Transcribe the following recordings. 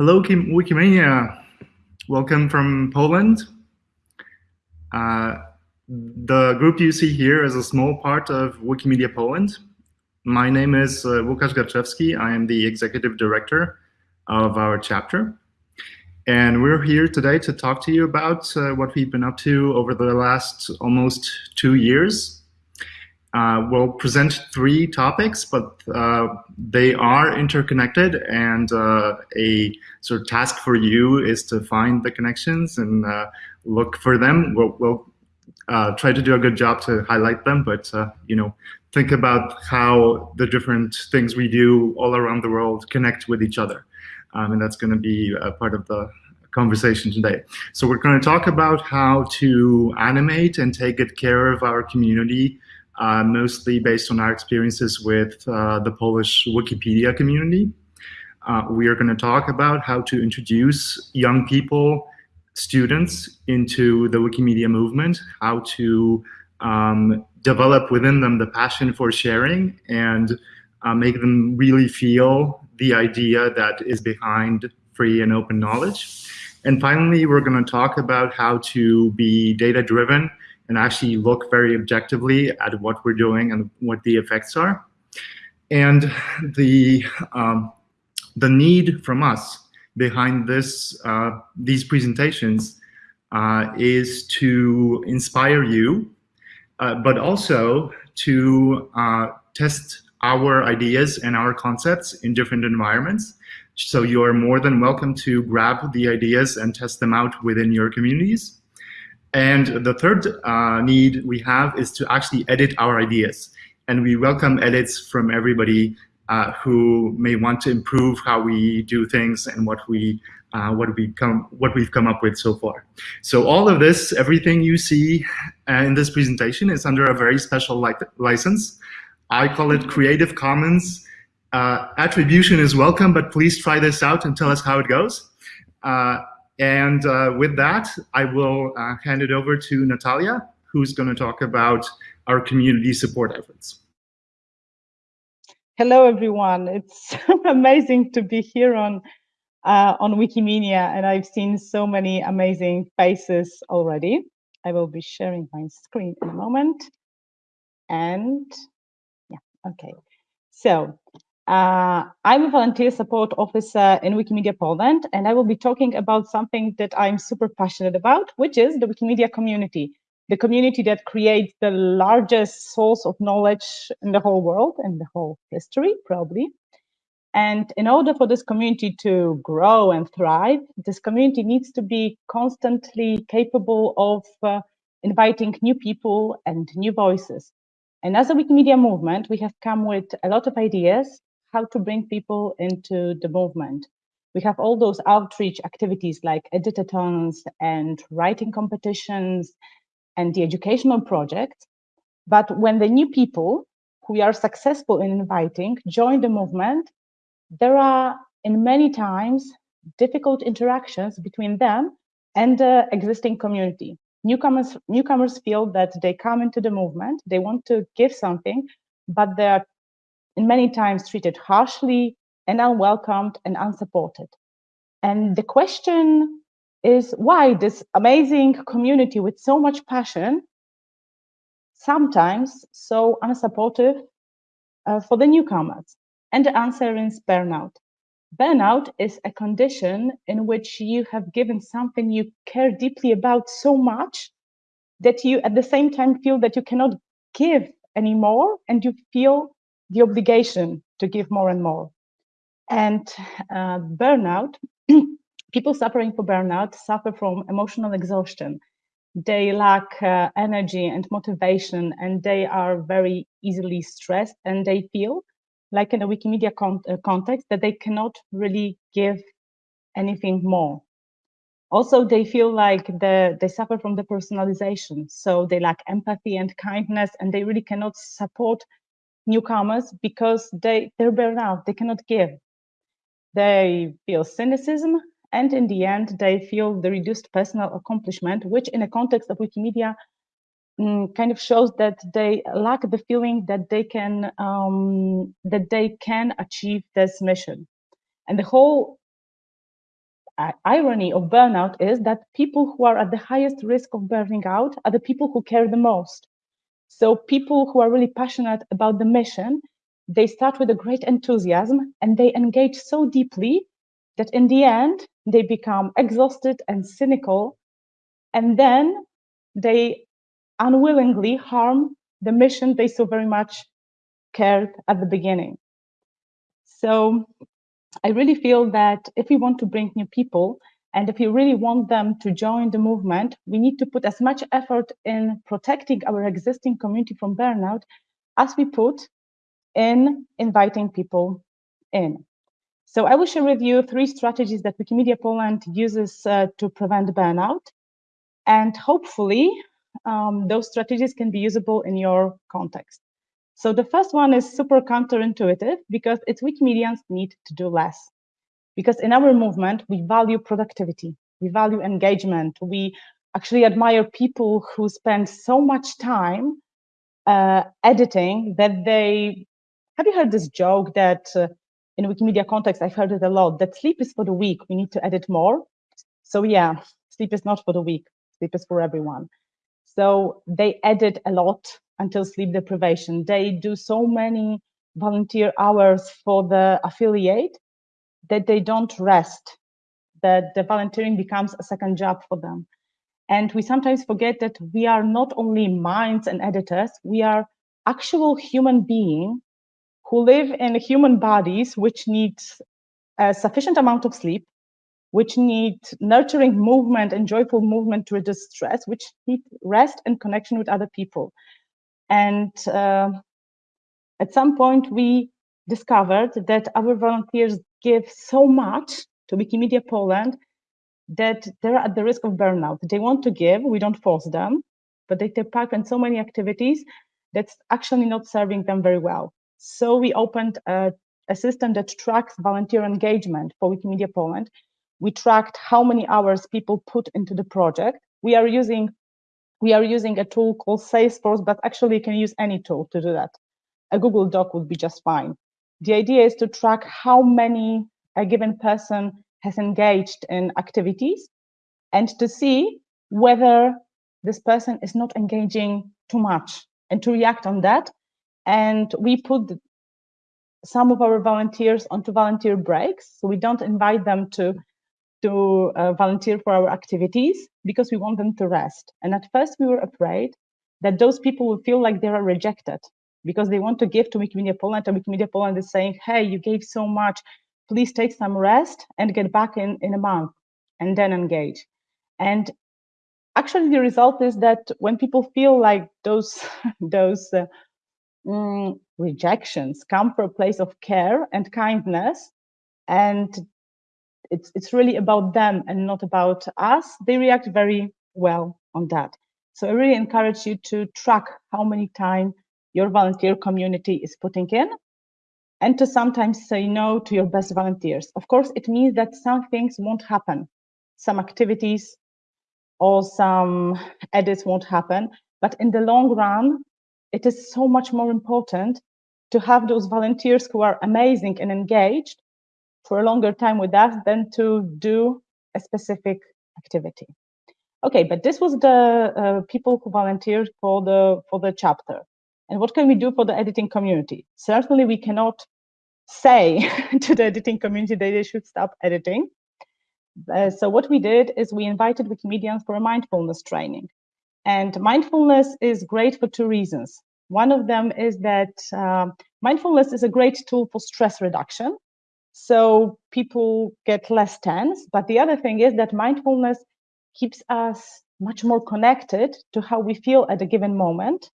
Hello, Wikimania. Welcome from Poland. Uh, the group you see here is a small part of Wikimedia Poland. My name is uh, Łukasz Garczewski. I am the executive director of our chapter. And we're here today to talk to you about uh, what we've been up to over the last almost two years uh, we'll present three topics, but uh, they are interconnected and uh, a sort of task for you is to find the connections and uh, look for them. We'll, we'll uh, try to do a good job to highlight them, but uh, you know, think about how the different things we do all around the world connect with each other. Um, and that's going to be a part of the conversation today. So we're going to talk about how to animate and take good care of our community uh, mostly based on our experiences with uh, the Polish Wikipedia community. Uh, we are going to talk about how to introduce young people, students, into the Wikimedia movement, how to um, develop within them the passion for sharing and uh, make them really feel the idea that is behind free and open knowledge. And finally, we're going to talk about how to be data-driven and actually look very objectively at what we're doing and what the effects are. And the, um, the need from us behind this, uh, these presentations uh, is to inspire you, uh, but also to uh, test our ideas and our concepts in different environments. So you are more than welcome to grab the ideas and test them out within your communities. And the third uh, need we have is to actually edit our ideas. And we welcome edits from everybody uh, who may want to improve how we do things and what we uh, what we come what we've come up with so far. So all of this, everything you see uh, in this presentation is under a very special li license. I call it Creative Commons. Uh, attribution is welcome, but please try this out and tell us how it goes. And uh, with that, I will uh, hand it over to Natalia, who's going to talk about our community support efforts. Hello, everyone. It's amazing to be here on uh, on Wikimania, and I've seen so many amazing faces already. I will be sharing my screen in a moment. And yeah, okay. So uh, I'm a volunteer support officer in Wikimedia Poland, and I will be talking about something that I'm super passionate about, which is the Wikimedia community, the community that creates the largest source of knowledge in the whole world and the whole history, probably. And in order for this community to grow and thrive, this community needs to be constantly capable of uh, inviting new people and new voices. And as a Wikimedia movement, we have come with a lot of ideas how to bring people into the movement. We have all those outreach activities like editathons and writing competitions and the educational projects. But when the new people who we are successful in inviting join the movement, there are in many times difficult interactions between them and the existing community. Newcomers, newcomers feel that they come into the movement, they want to give something, but they are and many times treated harshly and unwelcomed and unsupported. And the question is why this amazing community with so much passion, sometimes so unsupportive uh, for the newcomers? And the answer is burnout. Burnout is a condition in which you have given something you care deeply about so much that you at the same time feel that you cannot give anymore and you feel the obligation to give more and more. And uh, burnout, people suffering from burnout suffer from emotional exhaustion. They lack uh, energy and motivation, and they are very easily stressed, and they feel like in a Wikimedia con uh, context that they cannot really give anything more. Also, they feel like the, they suffer from depersonalization. So they lack empathy and kindness, and they really cannot support newcomers because they they're burned out they cannot give. They feel cynicism and in the end they feel the reduced personal accomplishment which in a context of wikimedia mm, kind of shows that they lack the feeling that they can um, that they can achieve this mission. And the whole uh, irony of burnout is that people who are at the highest risk of burning out are the people who care the most. So people who are really passionate about the mission, they start with a great enthusiasm and they engage so deeply that in the end, they become exhausted and cynical. And then they unwillingly harm the mission they so very much cared at the beginning. So I really feel that if we want to bring new people and if we really want them to join the movement, we need to put as much effort in protecting our existing community from burnout as we put in inviting people in. So I will share with you three strategies that Wikimedia Poland uses uh, to prevent burnout. And hopefully, um, those strategies can be usable in your context. So the first one is super counterintuitive because it's Wikimedians need to do less. Because in our movement, we value productivity, we value engagement, we actually admire people who spend so much time uh, editing that they, have you heard this joke that uh, in Wikimedia context, I've heard it a lot, that sleep is for the weak, we need to edit more. So yeah, sleep is not for the weak, sleep is for everyone. So they edit a lot until sleep deprivation. They do so many volunteer hours for the affiliate that they don't rest, that the volunteering becomes a second job for them. And we sometimes forget that we are not only minds and editors, we are actual human beings who live in human bodies which need a sufficient amount of sleep, which need nurturing movement and joyful movement to reduce stress, which need rest and connection with other people. And uh, at some point, we discovered that our volunteers give so much to Wikimedia Poland that they're at the risk of burnout. They want to give, we don't force them, but they take part in so many activities that's actually not serving them very well. So we opened a, a system that tracks volunteer engagement for Wikimedia Poland. We tracked how many hours people put into the project. We are using we are using a tool called Salesforce, but actually you can use any tool to do that. A Google Doc would be just fine. The idea is to track how many a given person has engaged in activities and to see whether this person is not engaging too much and to react on that. And we put some of our volunteers onto volunteer breaks. So we don't invite them to to uh, volunteer for our activities because we want them to rest. And at first we were afraid that those people will feel like they are rejected because they want to give to Wikimedia Poland and Wikimedia Poland is saying, hey, you gave so much, please take some rest and get back in, in a month and then engage. And actually the result is that when people feel like those, those uh, mm, rejections come from a place of care and kindness and it's it's really about them and not about us they react very well on that so i really encourage you to track how many time your volunteer community is putting in and to sometimes say no to your best volunteers of course it means that some things won't happen some activities or some edits won't happen but in the long run it is so much more important to have those volunteers who are amazing and engaged for a longer time with us than to do a specific activity. Okay, but this was the uh, people who volunteered for the for the chapter. And what can we do for the editing community? Certainly, we cannot say to the editing community that they should stop editing. Uh, so what we did is we invited Wikimedians for a mindfulness training. And mindfulness is great for two reasons. One of them is that uh, mindfulness is a great tool for stress reduction so people get less tense. But the other thing is that mindfulness keeps us much more connected to how we feel at a given moment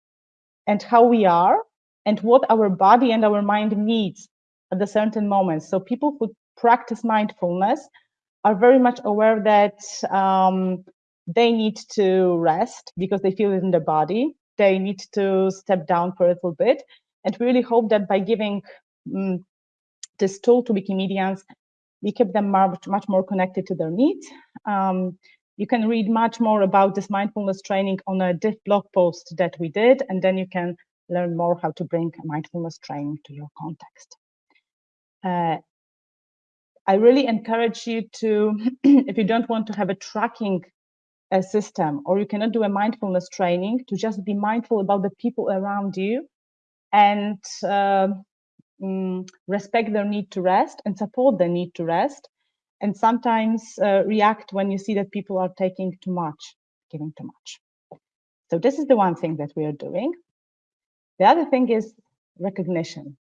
and how we are and what our body and our mind needs at a certain moment. So people who practice mindfulness are very much aware that um, they need to rest because they feel it in their body. They need to step down for a little bit. And we really hope that by giving um, this tool to Wikimedians, we keep them much, much more connected to their needs. Um, you can read much more about this mindfulness training on a diff blog post that we did, and then you can learn more how to bring mindfulness training to your context. Uh, I really encourage you to, if you don't want to have a tracking a system or you cannot do a mindfulness training, to just be mindful about the people around you and uh, mm, respect their need to rest and support their need to rest. And sometimes uh, react when you see that people are taking too much, giving too much. So this is the one thing that we are doing. The other thing is recognition.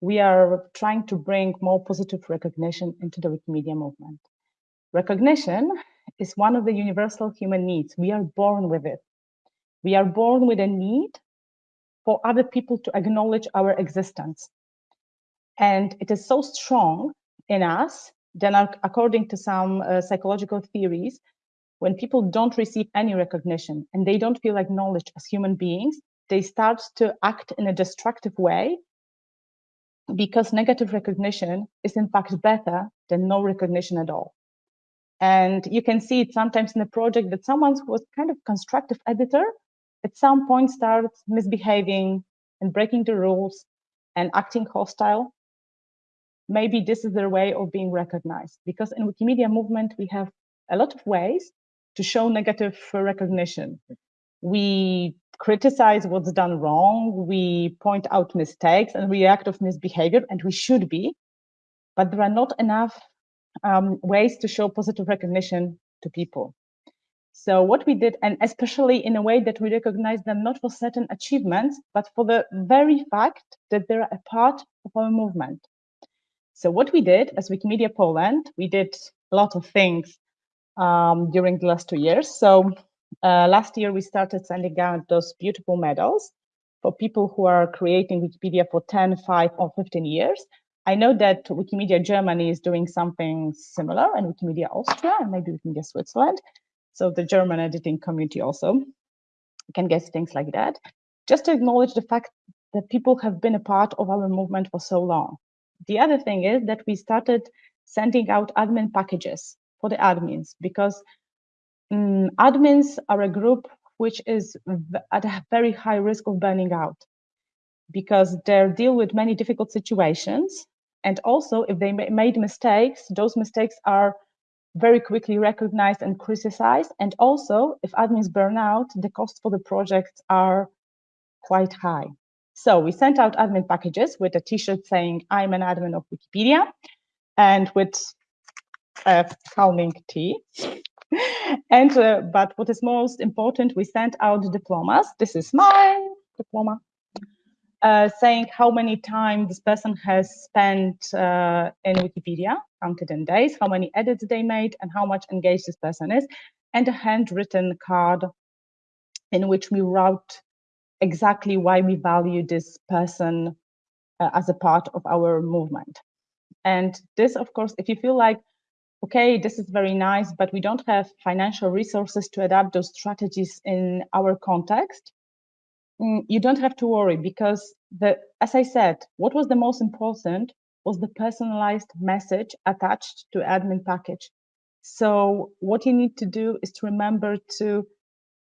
We are trying to bring more positive recognition into the Wikimedia movement. Recognition is one of the universal human needs. We are born with it. We are born with a need for other people to acknowledge our existence. And it is so strong in us, then according to some uh, psychological theories, when people don't receive any recognition and they don't feel acknowledged as human beings, they start to act in a destructive way because negative recognition is in fact better than no recognition at all. And you can see it sometimes in a project that someone who was kind of constructive editor at some point starts misbehaving and breaking the rules and acting hostile. Maybe this is their way of being recognized because in Wikimedia movement, we have a lot of ways to show negative recognition. We criticize what's done wrong, we point out mistakes and react of misbehavior, and we should be, but there are not enough um, ways to show positive recognition to people. So what we did, and especially in a way that we recognize them not for certain achievements, but for the very fact that they're a part of our movement. So what we did as Wikimedia Poland, we did a lot of things um, during the last two years. So uh, last year, we started sending out those beautiful medals for people who are creating Wikipedia for 10, 5, or 15 years. I know that Wikimedia Germany is doing something similar and Wikimedia Austria and maybe Wikimedia Switzerland. So the German editing community also can get things like that. Just to acknowledge the fact that people have been a part of our movement for so long. The other thing is that we started sending out admin packages for the admins because um, admins are a group which is at a very high risk of burning out because they deal with many difficult situations and also, if they made mistakes, those mistakes are very quickly recognized and criticized. And also, if admins burn out, the costs for the projects are quite high. So we sent out admin packages with a t-shirt saying, I'm an admin of Wikipedia, and with a calming tea. and uh, but what is most important, we sent out diplomas. This is my diploma uh, saying how many times this person has spent uh, in Wikipedia, counted in days, how many edits they made, and how much engaged this person is, and a handwritten card in which we wrote exactly why we value this person uh, as a part of our movement. And this, of course, if you feel like, okay, this is very nice, but we don't have financial resources to adapt those strategies in our context, Mm, you don't have to worry because the as I said, what was the most important was the personalized message attached to admin package. So what you need to do is to remember to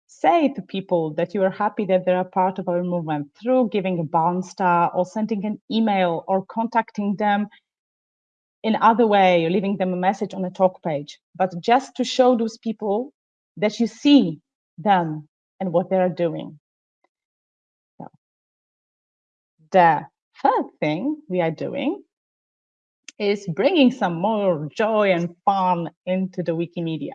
say to people that you are happy that they're part of our movement through giving a barnstar or sending an email or contacting them in other way or leaving them a message on a talk page but just to show those people that you see them and what they're doing So the third thing we are doing is bringing some more joy and fun into the Wikimedia.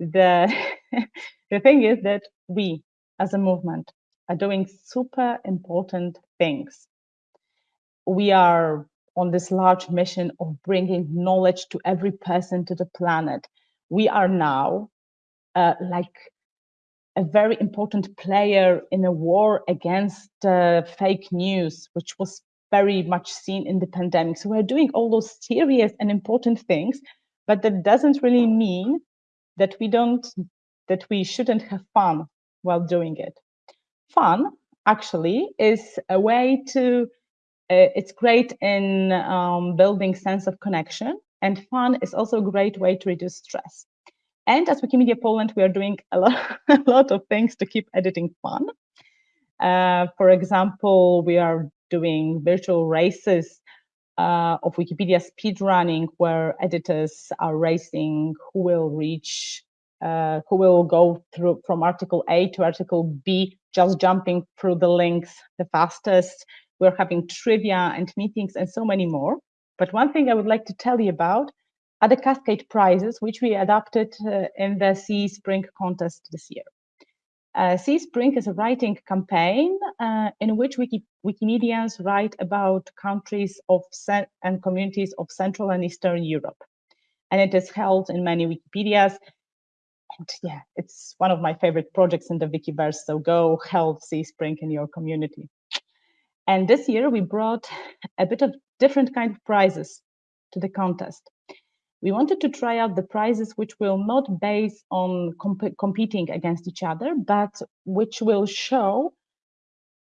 The, the thing is that we, as a movement, are doing super important things. We are on this large mission of bringing knowledge to every person to the planet. We are now uh, like a very important player in a war against uh, fake news, which was very much seen in the pandemic. So we're doing all those serious and important things, but that doesn't really mean that we don't, that we shouldn't have fun while doing it. Fun actually is a way to, uh, it's great in um, building sense of connection and fun is also a great way to reduce stress. And as Wikimedia Poland, we are doing a lot, a lot of things to keep editing fun. Uh, for example, we are doing virtual races uh, of Wikipedia speedrunning, where editors are racing who will reach, uh, who will go through from article A to article B, just jumping through the links the fastest. We're having trivia and meetings and so many more. But one thing I would like to tell you about are the Cascade prizes, which we adopted uh, in the CE Spring contest this year. Uh, CE Spring is a writing campaign uh, in which Wiki Wikimedians write about countries of and communities of Central and Eastern Europe. And it is held in many Wikipedias. And yeah, it's one of my favorite projects in the Wikiverse. So go help CE Spring in your community. And this year we brought a bit of different kind of prizes to the contest we wanted to try out the prizes which will not base on comp competing against each other, but which will show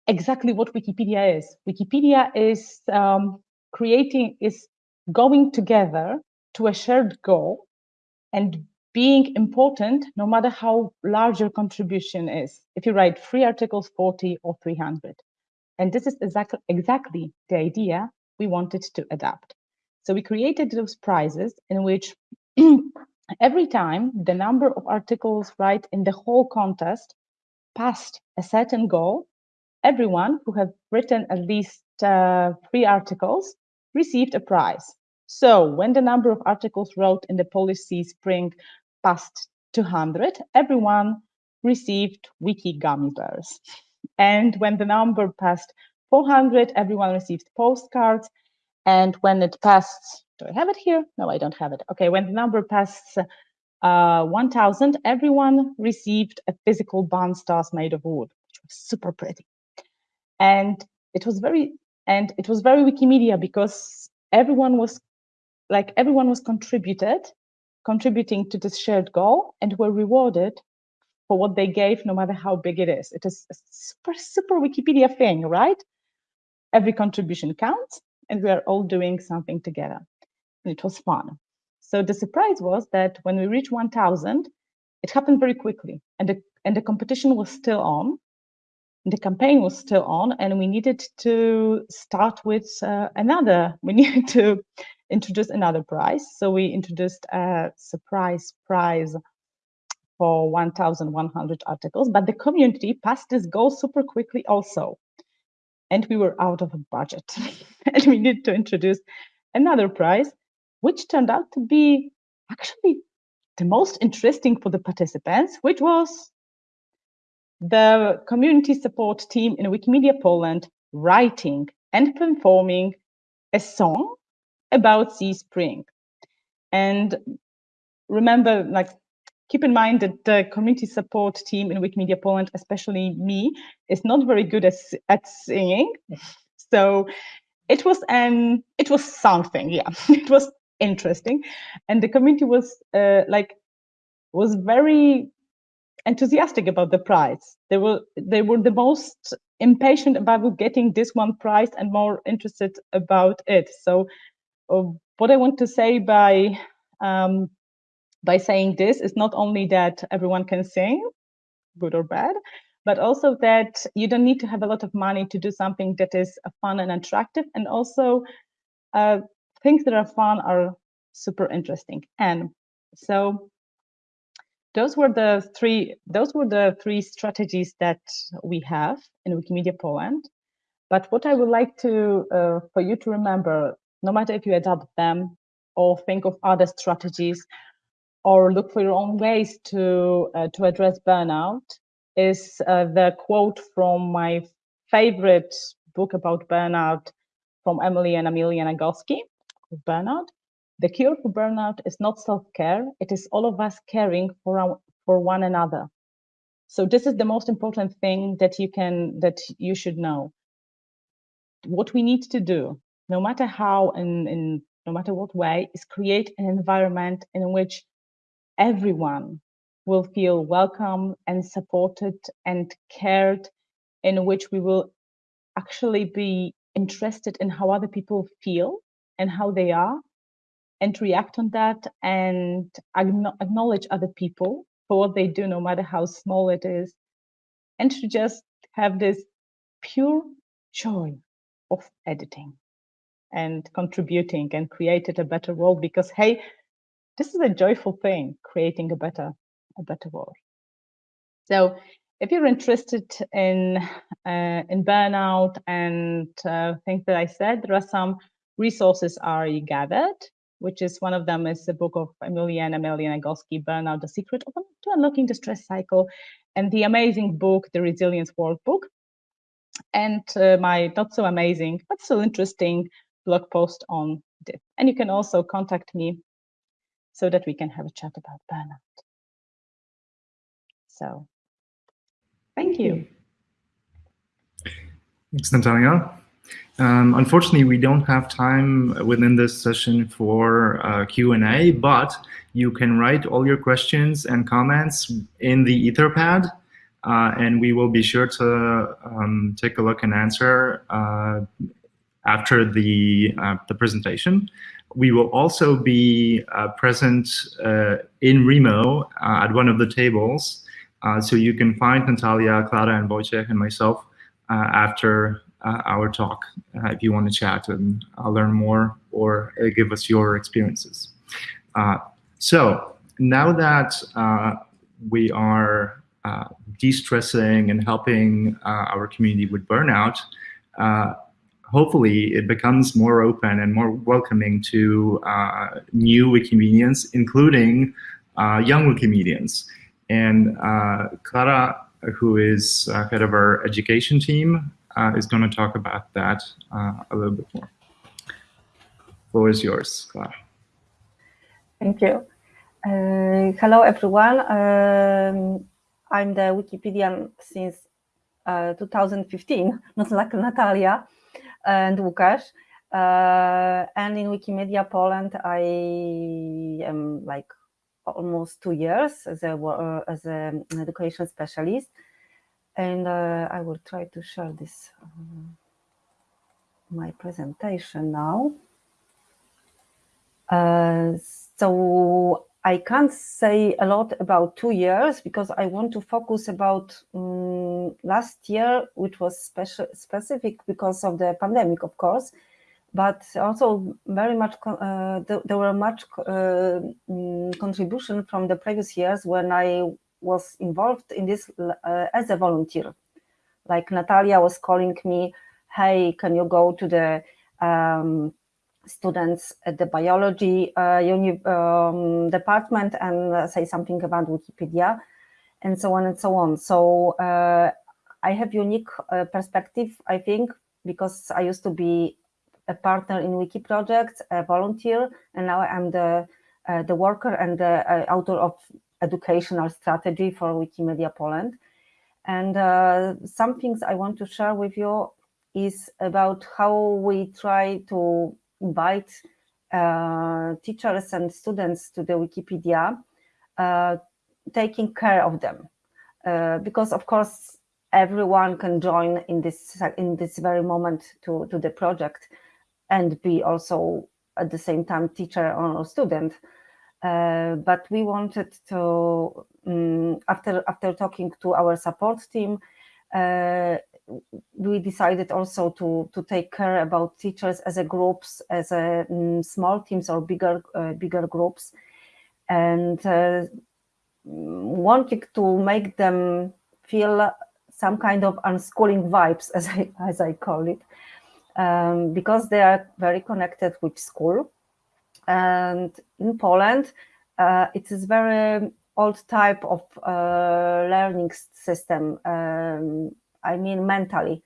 exactly what Wikipedia is. Wikipedia is um, creating, is going together to a shared goal and being important no matter how large your contribution is. If you write three articles, 40 or 300. And this is exactly, exactly the idea we wanted to adapt. So we created those prizes in which every time the number of articles right in the whole contest passed a certain goal, everyone who had written at least uh, three articles received a prize. So when the number of articles wrote in the Polish CE Spring passed 200, everyone received wiki gummy bears. And when the number passed 400, everyone received postcards. And when it passed, do I have it here? No, I don't have it. Okay, when the number passed uh, 1000, everyone received a physical barnstars made of wood, which was super pretty. And it was very, and it was very Wikimedia because everyone was like everyone was contributed, contributing to this shared goal and were rewarded for what they gave, no matter how big it is. It is a super, super Wikipedia thing, right? Every contribution counts and we are all doing something together. And it was fun. So the surprise was that when we reached 1,000, it happened very quickly, and the and the competition was still on, the campaign was still on, and we needed to start with uh, another. We needed to introduce another prize. So we introduced a surprise prize for 1,100 articles, but the community passed this goal super quickly also and we were out of a budget. and we needed to introduce another prize, which turned out to be actually the most interesting for the participants, which was the community support team in Wikimedia Poland writing and performing a song about CE Spring. And remember, like keep in mind that the community support team in Wikimedia Poland, especially me, is not very good at, at singing. So it was an it was something, yeah. it was interesting, and the community was uh, like was very enthusiastic about the prize. They were they were the most impatient about getting this one prize and more interested about it. So, what I want to say by um, by saying this is not only that everyone can sing, good or bad, but also that you don't need to have a lot of money to do something that is fun and attractive. And also uh, things that are fun are super interesting. And so those were the three those were the three strategies that we have in Wikimedia Poland. But what I would like to uh, for you to remember, no matter if you adopt them or think of other strategies, or look for your own ways to uh, to address burnout is uh, the quote from my favorite book about burnout from Emily and Amelia Nagoski, Burnout. The cure for burnout is not self-care; it is all of us caring for our, for one another. So this is the most important thing that you can that you should know. What we need to do, no matter how and in no matter what way, is create an environment in which everyone will feel welcome and supported and cared, in which we will actually be interested in how other people feel and how they are and react on that and acknowledge other people for what they do, no matter how small it is, and to just have this pure joy of editing. And contributing and created a better world because hey this is a joyful thing creating a better a better world. So if you're interested in uh, in burnout and uh, things that i said there are some resources already gathered which is one of them is the book of Amelia and Nagoski, Burnout, The Secret of to Unlocking the Stress Cycle, and the amazing book, The Resilience Workbook, and uh, my not so amazing, but still interesting blog post on this. And you can also contact me so that we can have a chat about burnout. So, thank you. Thanks, Natalia. Um, unfortunately, we don't have time within this session for uh, Q&A, but you can write all your questions and comments in the Etherpad, uh, and we will be sure to um, take a look and answer uh, after the, uh, the presentation. We will also be uh, present uh, in Remo at one of the tables, so you can find Natalia, Clara, and Wojciech and myself after uh, our talk uh, if you want to chat and uh, learn more or give us your experiences. so now that we are de-stressing and helping our community with burnout, hopefully it becomes more open and more welcoming to uh, new Wikimedians, including uh, young Wikimedians. And uh, Clara, who is head of our education team, uh, is going to talk about that uh, a little bit more. Floor is yours, Clara. Thank you. Uh, hello, everyone. Um, I'm the Wikipedian since uh, 2015, not like Natalia and Łukasz. Uh, and in Wikimedia Poland, I am like almost two years as a uh, as an education specialist and uh, I will try to share this um, my presentation now. Uh, so I can't say a lot about two years because I want to focus about um, last year, which was special, specific because of the pandemic, of course, but also very much uh, th there were much uh, um, contribution from the previous years when I was involved in this uh, as a volunteer. Like Natalia was calling me, hey, can you go to the um, students at the biology uh, um, department and uh, say something about Wikipedia and so on and so on. So uh, I have unique uh, perspective, I think, because I used to be a partner in Wiki projects, a volunteer, and now I'm the uh, the worker and the author of educational strategy for Wikimedia Poland. And uh, some things I want to share with you is about how we try to invite uh, teachers and students to the Wikipedia, uh, taking care of them. Uh, because of course, everyone can join in this in this very moment to, to the project and be also at the same time teacher or student. Uh, but we wanted to, um, after after talking to our support team, uh, we decided also to to take care about teachers as a groups, as a um, small teams or bigger uh, bigger groups, and uh, wanting to make them feel some kind of unschooling vibes, as I as I call it, um, because they are very connected with school and in Poland, uh, it is very old type of uh, learning system. Um, I mean, mentally,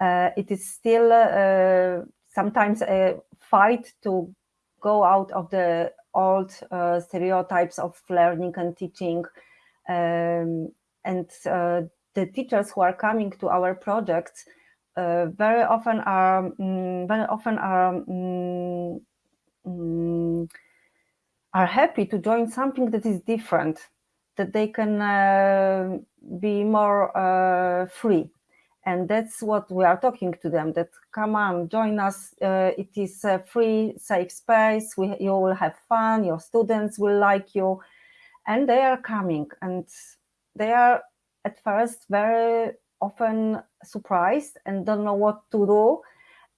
uh, it is still uh, sometimes a fight to go out of the old uh, stereotypes of learning and teaching. Um, and uh, the teachers who are coming to our projects very often are um, very often are um, um, are happy to join something that is different, that they can uh, be more uh, free. And that's what we are talking to them, that come on, join us. Uh, it is a free, safe space. We, you will have fun. Your students will like you. And they are coming and they are at first very often surprised and don't know what to do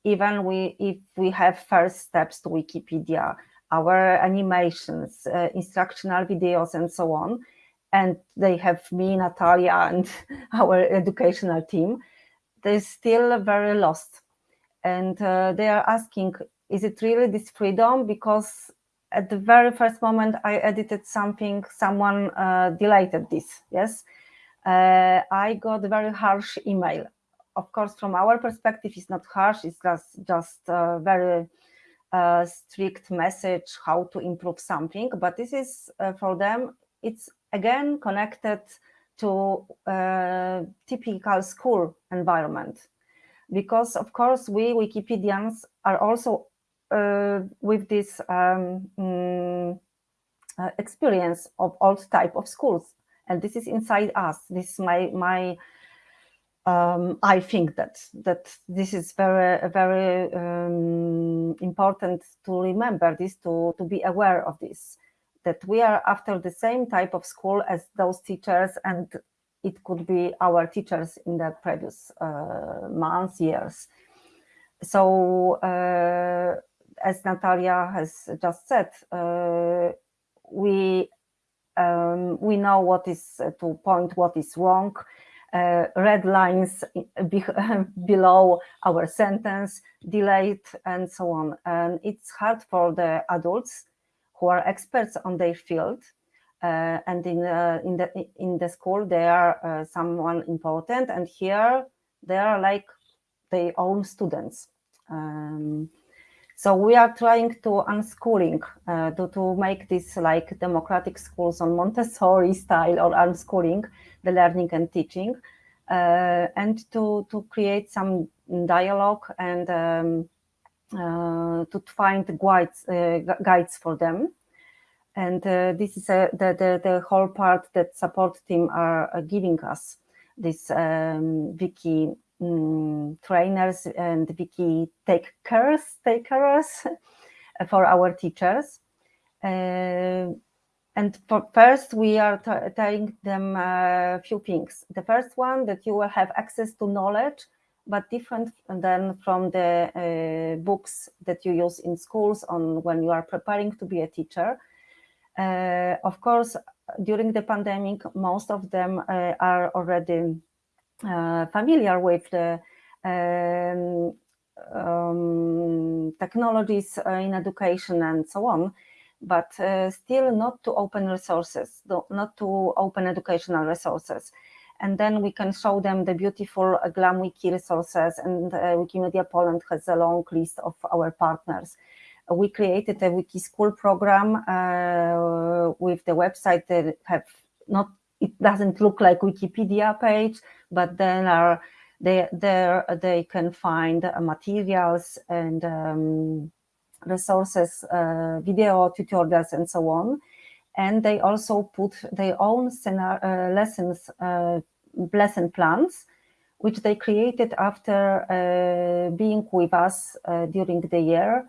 even we if we have first steps to Wikipedia, our animations, uh, instructional videos, and so on, and they have me, Natalia, and our educational team, they're still very lost. And uh, they are asking, is it really this freedom? Because at the very first moment I edited something, someone uh, deleted this, yes? Uh, I got a very harsh email. Of course, from our perspective, it's not harsh, it's just, just a very uh, strict message how to improve something, but this is uh, for them, it's again connected to typical school environment. Because of course we Wikipedians are also uh, with this um, mm, uh, experience of all type of schools. And this is inside us. This is my, my um, I think that that this is very very um, important to remember this to to be aware of this that we are after the same type of school as those teachers and it could be our teachers in the previous uh, months, years. So uh, as Natalia has just said, uh, we um, we know what is uh, to point what is wrong, uh, red lines be below our sentence, delayed, and so on. And it's hard for the adults who are experts on their field. Uh, and in uh, in the in the school they are uh, someone important, and here they are like their own students. Um, so we are trying to unschooling uh, to, to make this like democratic schools on Montessori style or unschooling the learning and teaching uh, and to, to create some dialogue and um, to find guides, uh, guides for them. And uh, this is the, the, the whole part that support team are, giving us, this um, wiki um, trainers and wiki take cares, take for our teachers. Uh, and first, we are telling them a few things. The first one, that you will have access to knowledge, but different than from the uh, books that you use in schools on when you are preparing to be a teacher. Uh, of course, during the pandemic, most of them uh, are already uh, familiar with the um, um, technologies uh, in education and so on, but uh, still not to open resources, not to open educational resources. And then we can show them the beautiful uh, GlamWiki resources and uh, Wikimedia Poland has a long list of our partners. we created a wiki school program uh, with the website that have not it doesn't look like Wikipedia page, but then are they there they can find uh, materials and um, resources, uh, video tutorials, and so on. And they also put their own uh, lessons, uh, lesson plans, which they created after uh, being with us uh, during the year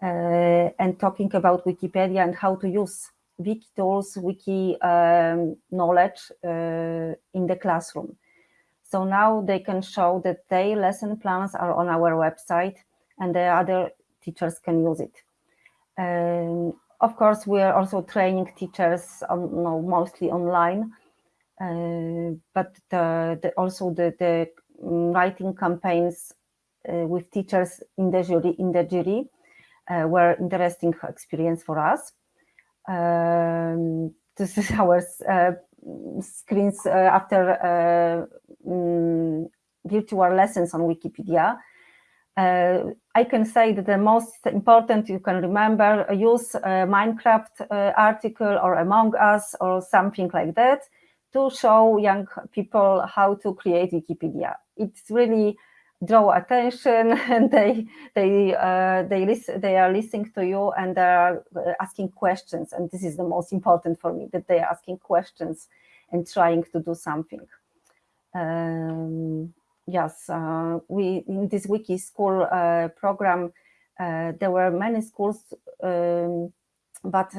and talking about Wikipedia and how to use wiki tools, wiki um, knowledge uh, in the classroom. So now they can show that their lesson plans are on our website and the other teachers can use it. Um, of course, we are also training teachers on, no, mostly online, uh, but the, the, also the, the, writing campaigns uh, with teachers in the jury in the jury uh, were interesting experience for us. Um, this is our uh, screens uh, after um, virtual lessons on Wikipedia. Uh, I can say that the most important you can remember, use a Minecraft uh, article or Among Us or something like that to show young people how to create Wikipedia. It's really draw attention and they they uh, they listen they are listening to you and they are uh, asking questions and this is the most important for me that they are asking questions and trying to do something um, yes uh, we in this wiki school uh, program uh, there were many schools um, but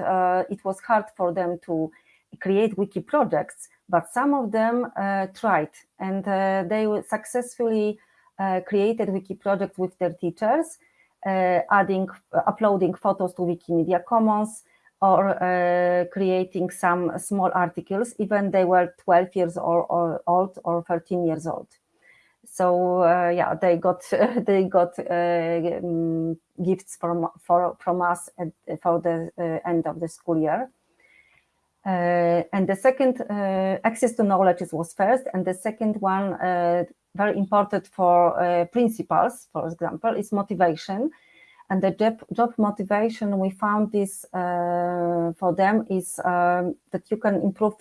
it was hard for them to create wiki projects but some of them tried and they successfully created wiki projects with their teachers, adding, uploading photos to Wikimedia Commons, or uh, creating some small articles, even they were 12 years or, or old or 13 years old. So uh, yeah, they got they got uh, um, gifts from for, from us at, for the uh, end of the school year. And the second, access to knowledge was first, and the second one, very important for principals, for example, is motivation and the job, job motivation we found this uh, for them is um, that you can improve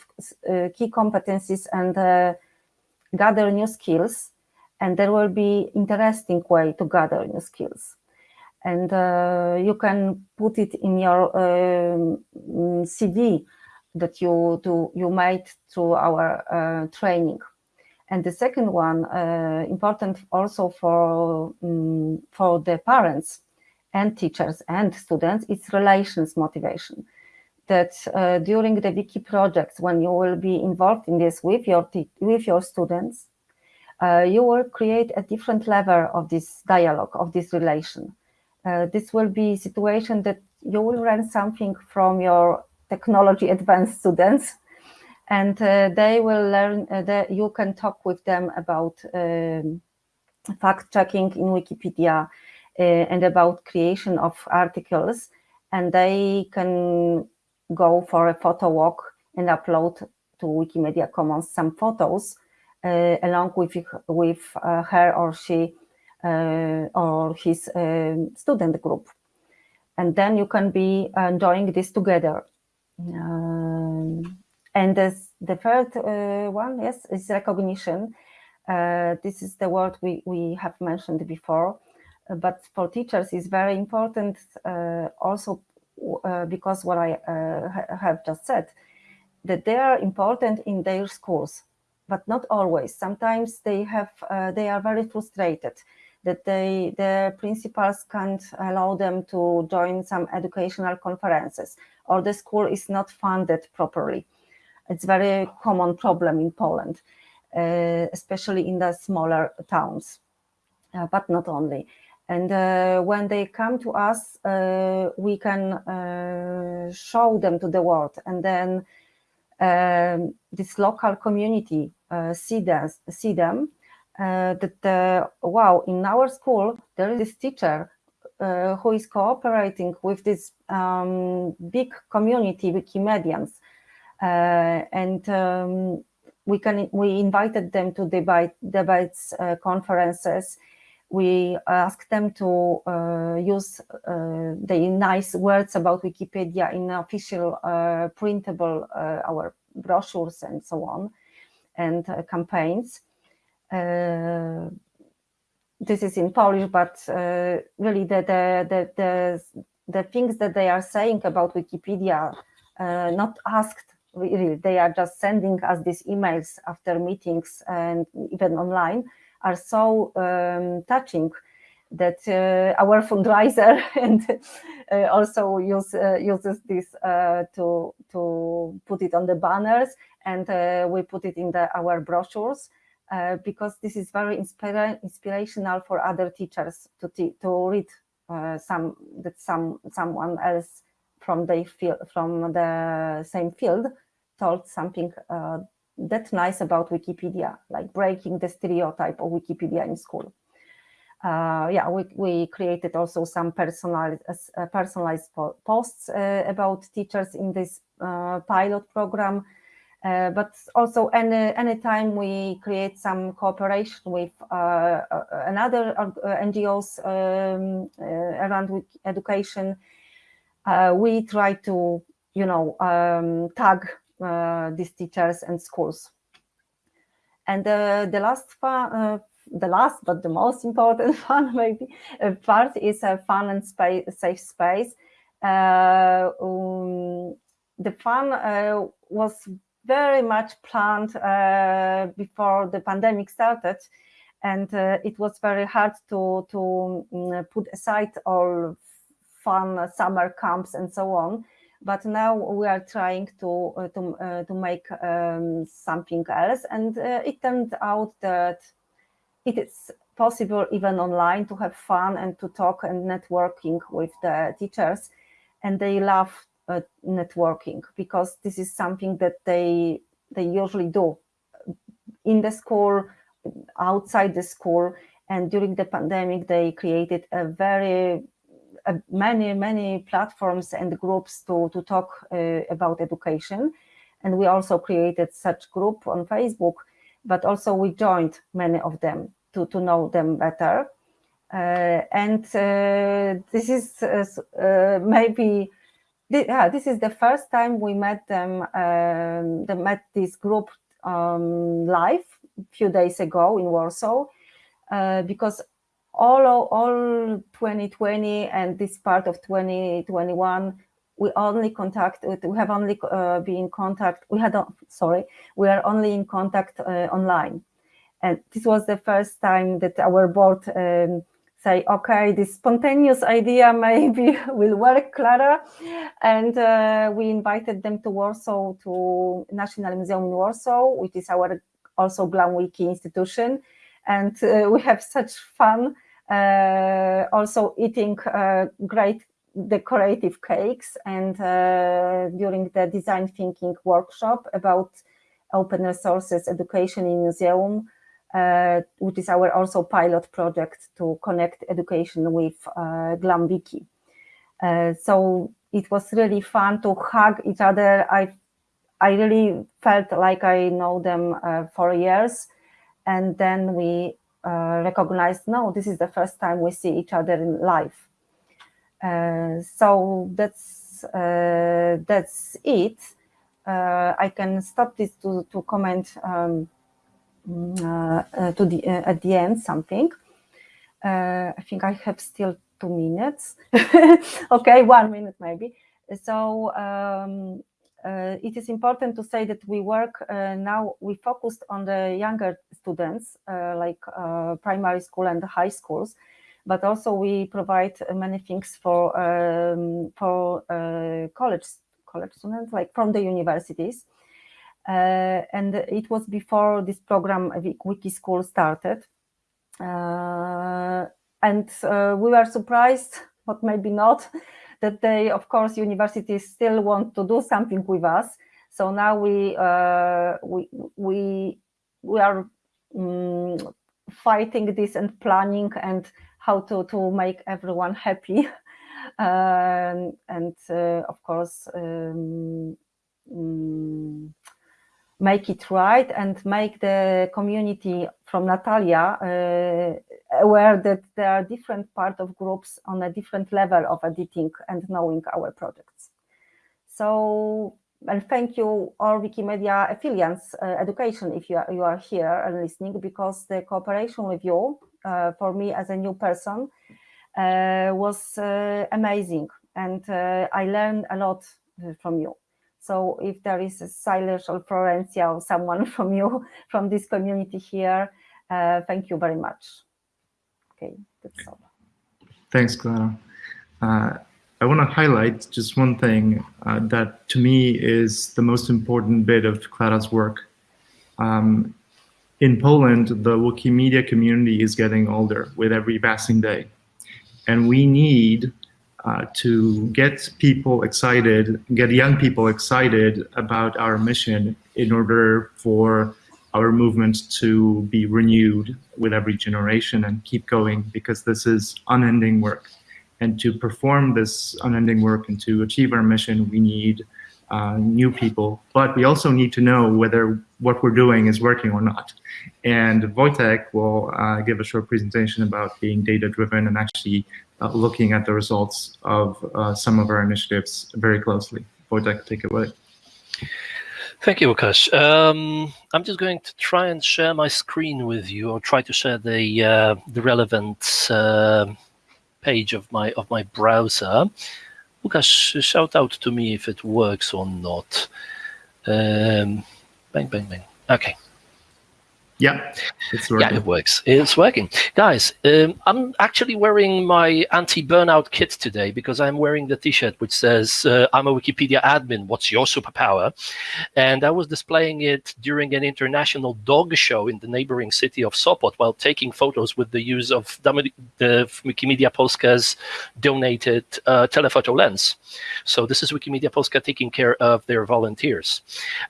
uh, key competencies and uh, gather new skills and there will be interesting way to gather new skills and uh, you can put it in your um, CV that you do you made through our uh, training and the second one uh, important also for um, for the parents and teachers and students, it's relations motivation. That uh, during the wiki projects, when you will be involved in this with your with your students, you will create a different level of this dialogue, of this relation. Uh, this will be a situation that you will learn something from your technology advanced students, and uh, they will learn uh, that you can talk with them about um, fact checking in Wikipedia, uh, and about creation of articles and they can go for a photo walk and upload to Wikimedia Commons some photos uh, along with, with uh, her or she uh, or his um, student group. And then you can be enjoying this together. Um, and this, the third uh, one, yes, is recognition. Uh, this is the word we, we have mentioned before but for teachers is very important uh, also uh, because what I uh, ha have just said, that they are important in their schools, but not always. Sometimes they have they are very frustrated that they the principals can't allow them to join some educational conferences or the school is not funded properly. It's very common problem in Poland, uh, especially in the smaller towns, uh, but not only. And uh, when they come to us, uh, we can uh, show them to the world. And then um, this local community uh, see, this, see them uh, that, uh, wow, in our school, there is this teacher who is cooperating with this um, big community, Wikimedians. and um, we can we invited them to debate debates, conferences, we ask them to uh, use uh, the nice words about Wikipedia in official uh, printable uh, our brochures and so on and uh, campaigns. Uh, this is in Polish, but really the, the, the, the, the things that they are saying about Wikipedia, not asked really, they are just sending us these emails after meetings and even online, are so um, touching that uh, our fundraiser and uh, also use, uh, uses this uh, to to put it on the banners and uh, we put it in the, our brochures uh, because this is very inspira inspirational for other teachers to to read some that some someone else from the field from the same field told something that's nice about Wikipedia, like breaking the stereotype of Wikipedia in school. Uh, yeah, we, we created also some personalized, uh, personalized posts uh, about teachers in this uh, pilot program. Uh, but also any anytime we create some cooperation with uh, another NGOs um, around education, we try to, you know, um, tag uh, these teachers and schools. And uh, the last uh, the last but the most important one maybe part is a fun and space, safe space. Um, the fun was very much planned uh, before the pandemic started and uh, it was very hard to to um, put aside all fun summer camps and so on but now we are trying to uh, to uh, to make um, something else, and uh, it turned out that it is possible even online to have fun and to talk and networking with the teachers. And they love networking because this is something that they they usually do in the school, outside the school. And during the pandemic, they created a very many many platforms and groups to to talk uh, about education. And we also created such group on Facebook, but also we joined many of them to to know them better. Uh, and uh, this is uh, maybe yeah, this is the first time we met them, um, they met this group um, live a few days ago in Warsaw, because all, all 2020 and this part of 2021, we only contact, we have only uh, been in contact, we had, sorry, we are only in contact uh, online. And this was the first time that our board um, say, okay, this spontaneous idea maybe will work, Clara. And uh, we invited them to Warsaw, to National Museum in Warsaw, which is our also GlamWiki institution. And uh, we have such fun uh, also eating uh, great decorative cakes and uh, during the design thinking workshop about open resources education in museum uh, which is our also pilot project to connect education with uh, GlamWiki. Uh, so it was really fun to hug each other. I, I really felt like I know them uh, for years. And then we uh, recognized, no, this is the first time we see each other in life. Uh, so that's, that's it. I can stop this to, to comment um, uh, uh, to the uh, at the end something. I think I have still two minutes. okay, one minute maybe. So um, uh, it is important to say that we work uh, now, we focused on the younger students, uh, like primary school and high schools, but also we provide many things for um, for college college students, like from the universities. Uh, and it was before this program Wiki School started. Uh, and uh, we were surprised, but maybe not, that they, of course, universities still want to do something with us. So now we we we we are um, fighting this and planning and how to to make everyone happy um, and uh, of course um, um, make it right and make the community from Natalia uh, aware that there are different part of groups on a different level of editing and knowing our projects. So, and thank you all Wikimedia affiliates uh, education if you are, you are here and listening because the cooperation with you uh, for me as a new person uh, was uh, amazing and uh, I learned a lot from you. So if there is a Silas or Florencia or someone from you, from this community here, uh, thank you very much. Okay, that's all. Thanks, Clara. Uh, I want to highlight just one thing uh, that to me is the most important bit of Clara's work. Um, in Poland, the Wikimedia community is getting older with every passing day. And we need uh, to get people excited, get young people excited about our mission in order for our movement to be renewed with every generation and keep going because this is unending work. And to perform this unending work and to achieve our mission, we need uh, new people, but we also need to know whether what we're doing is working or not. And Wojtek will uh, give a short presentation about being data-driven and actually uh, looking at the results of uh, some of our initiatives very closely. Wojtek, take it away. Thank you, Łukasz. Um, I'm just going to try and share my screen with you, or try to share the uh, the relevant uh, page of my of my browser. Łukasz, shout out to me if it works or not. Um, bang, bang, bang. Okay. Yeah, it's Yeah, it works. It's working. Guys, um, I'm actually wearing my anti-burnout kit today because I'm wearing the t-shirt which says, uh, I'm a Wikipedia admin, what's your superpower? And I was displaying it during an international dog show in the neighboring city of Sopot while taking photos with the use of the the Wikimedia Polska's donated uh, telephoto lens. So this is Wikimedia Polska taking care of their volunteers.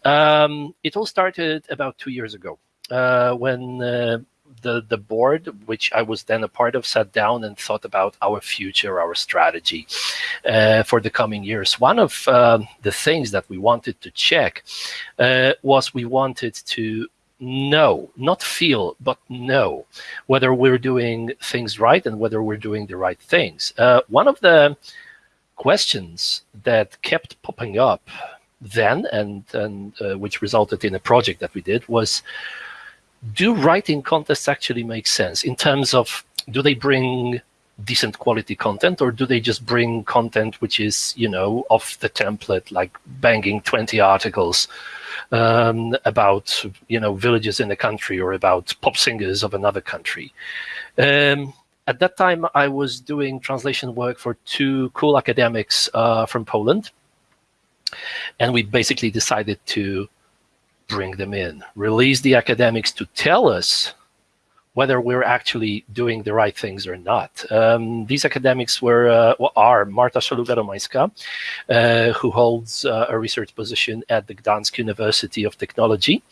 Um, it all started about two years ago when uh, the the board, which I was then a part of, sat down and thought about our future, our strategy uh, for the coming years. One of um, the things that we wanted to check uh, was we wanted to know, not feel, but know whether we're doing things right and whether we're doing the right things. Uh, one of the questions that kept popping up then and, and uh, which resulted in a project that we did was do writing contests actually make sense in terms of do they bring decent quality content or do they just bring content which is you know off the template like banging 20 articles um, about you know villages in a country or about pop singers of another country? Um, at that time i was doing translation work for two cool academics uh, from poland. And we basically decided to bring them in, release the academics to tell us whether we're actually doing the right things or not. Um, these academics were uh, are Marta Szaluga-Romańska, uh, who holds uh, a research position at the Gdansk University of Technology,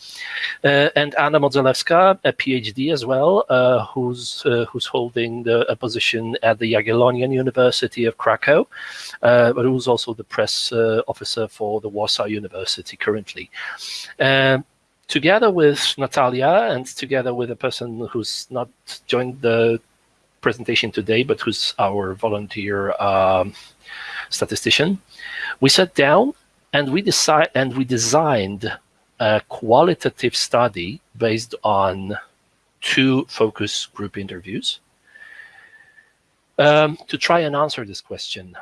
uh, and Anna Modzelewska, a PhD as well, uh, who's uh, who's holding the, a position at the Jagiellonian University of Krakow, but who's also the press officer for the Warsaw University currently. Together with Natalia and together with a person who's not joined the presentation today, but who's our volunteer um, statistician, we sat down and we decide and we designed a qualitative study based on two focus group interviews um, to try and answer this question: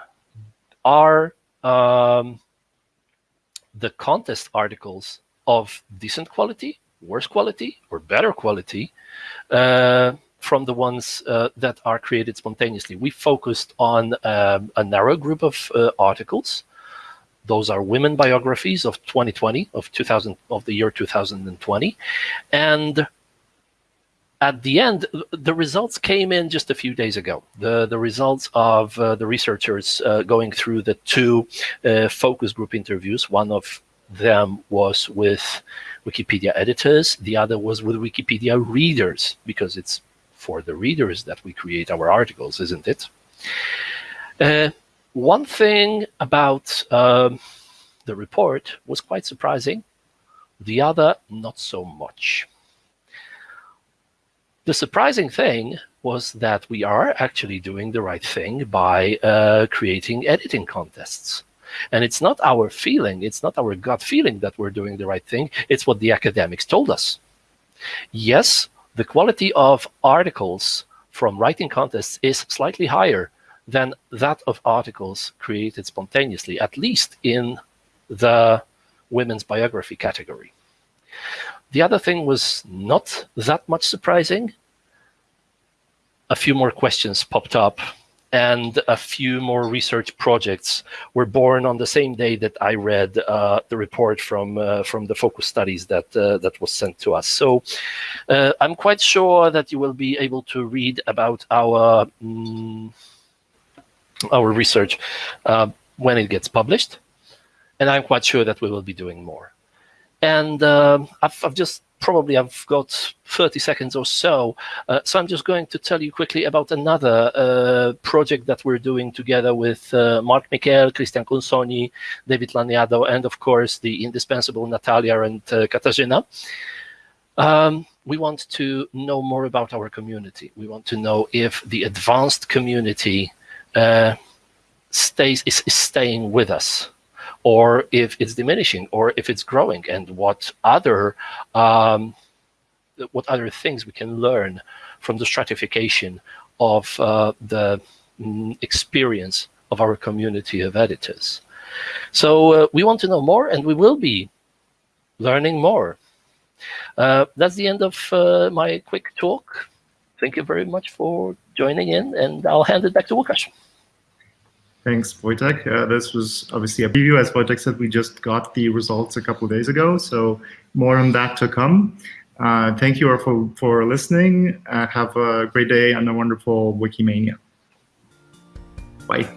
Are um, the contest articles of decent quality, worse quality, or better quality uh, from the ones uh, that are created spontaneously. We focused on um, a narrow group of uh, articles. Those are women biographies of 2020, of 2000, of the year 2020, and at the end, the results came in just a few days ago. The the results of uh, the researchers uh, going through the two uh, focus group interviews. One of them was with Wikipedia editors, the other was with Wikipedia readers, because it's for the readers that we create our articles, isn't it? Uh, one thing about um, the report was quite surprising, the other not so much. The surprising thing was that we are actually doing the right thing by uh, creating editing contests. And it's not our feeling, it's not our gut feeling that we're doing the right thing, it's what the academics told us. Yes, the quality of articles from writing contests is slightly higher than that of articles created spontaneously, at least in the women's biography category. The other thing was not that much surprising. A few more questions popped up and a few more research projects were born on the same day that I read uh, the report from uh, from the focus studies that uh, that was sent to us. So uh, I'm quite sure that you will be able to read about our mm, our research uh, when it gets published, and I'm quite sure that we will be doing more. And um, I've, I've just probably I've got 30 seconds or so. Uh, so I'm just going to tell you quickly about another uh, project that we're doing together with uh, Marc Miquel, Cristian Consonni, David Laniado, and of course the indispensable Natalia and uh, Katarzyna. Um, we want to know more about our community. We want to know if the advanced community uh, stays is, is staying with us or if it's diminishing, or if it's growing, and what other um, what other things we can learn from the stratification of uh, the mm, experience of our community of editors. So uh, we want to know more, and we will be learning more. Uh, that's the end of uh, my quick talk. Thank you very much for joining in, and I'll hand it back to Łukasz. Thanks, Wojtek. Uh, this was obviously a preview. As Wojtek said, we just got the results a couple of days ago, so more on that to come. Uh, thank you all for, for listening. Uh, have a great day and a wonderful Wikimania. Bye.